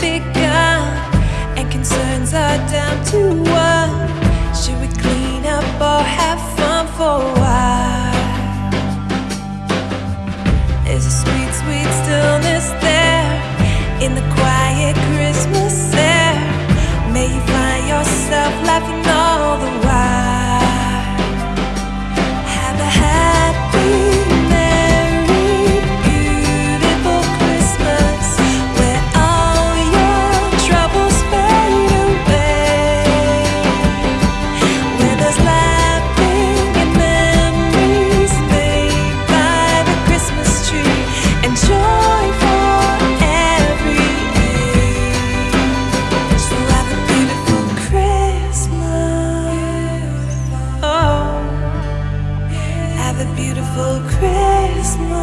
begun And concerns are down to one Should we clean up or have fun for a while? There's a sweet, sweet stillness there In the quiet Christmas air May you find yourself laughing have a beautiful Christmas.